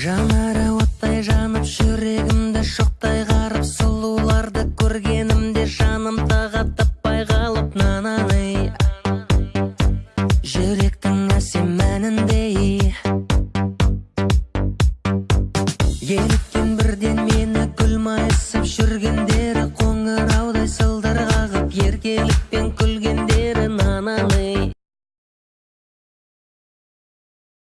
жанары оттай жанып жүрегімді шоқтай қарып сұлуларды көргенімде жаным тағат таппай қалып нананы жүректің әсем әніндей еліккен бірден мені күл майысып жүргендері қоңыраудай сылдыр қағып еркелікпен